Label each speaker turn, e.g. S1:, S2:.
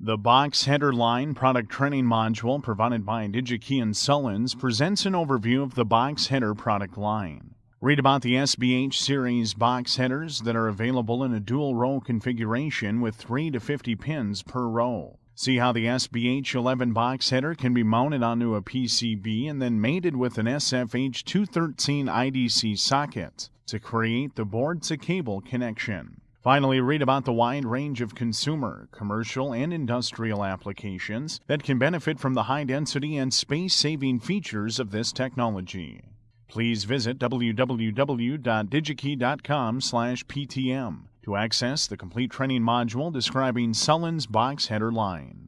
S1: The Box Header Line product training module provided by DigiKey and Sullins presents an overview of the box header product line. Read about the SBH series box headers that are available in a dual row configuration with 3 to 50 pins per row. See how the SBH 11 box header can be mounted onto a PCB and then mated with an SFH 213 IDC socket to create the board to cable connection. Finally, read about the wide range of consumer, commercial, and industrial applications that can benefit from the high density and space saving features of this technology. Please visit www.digikey.com/ptm to access the complete training module describing Sullins box header line.